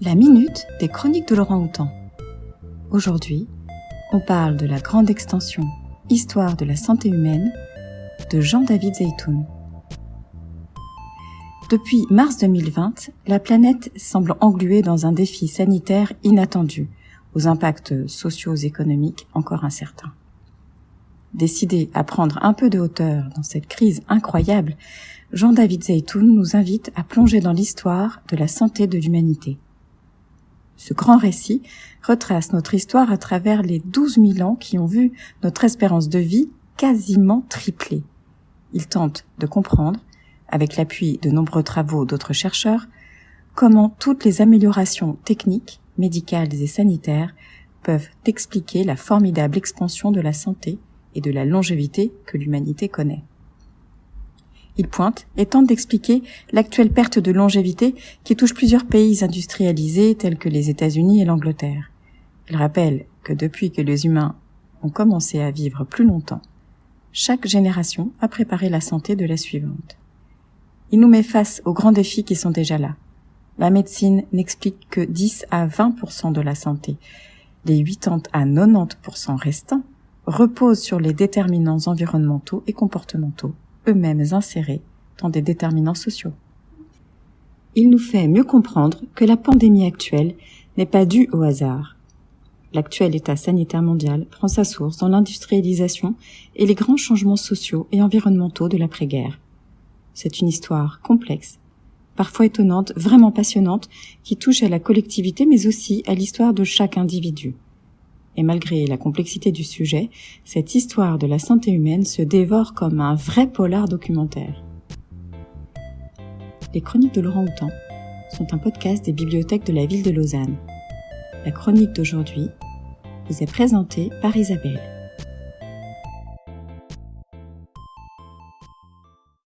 La minute des chroniques de Laurent Houtan. Aujourd'hui, on parle de la grande extension Histoire de la santé humaine de Jean-David Zeytoun. Depuis mars 2020, la planète semble engluée dans un défi sanitaire inattendu, aux impacts socio-économiques encore incertains. Décidé à prendre un peu de hauteur dans cette crise incroyable, Jean-David Zeytoun nous invite à plonger dans l'histoire de la santé de l'humanité. Ce grand récit retrace notre histoire à travers les 12 000 ans qui ont vu notre espérance de vie quasiment tripler. Il tente de comprendre, avec l'appui de nombreux travaux d'autres chercheurs, comment toutes les améliorations techniques, médicales et sanitaires peuvent expliquer la formidable expansion de la santé et de la longévité que l'humanité connaît. Il pointe et tente d'expliquer l'actuelle perte de longévité qui touche plusieurs pays industrialisés tels que les États-Unis et l'Angleterre. Il rappelle que depuis que les humains ont commencé à vivre plus longtemps, chaque génération a préparé la santé de la suivante. Il nous met face aux grands défis qui sont déjà là. La médecine n'explique que 10 à 20% de la santé. Les 80 à 90% restants reposent sur les déterminants environnementaux et comportementaux eux-mêmes insérés dans des déterminants sociaux. Il nous fait mieux comprendre que la pandémie actuelle n'est pas due au hasard. L'actuel état sanitaire mondial prend sa source dans l'industrialisation et les grands changements sociaux et environnementaux de l'après-guerre. C'est une histoire complexe, parfois étonnante, vraiment passionnante, qui touche à la collectivité mais aussi à l'histoire de chaque individu. Et malgré la complexité du sujet, cette histoire de la santé humaine se dévore comme un vrai polar documentaire. Les chroniques de Laurent Houtan sont un podcast des bibliothèques de la ville de Lausanne. La chronique d'aujourd'hui vous est présentée par Isabelle.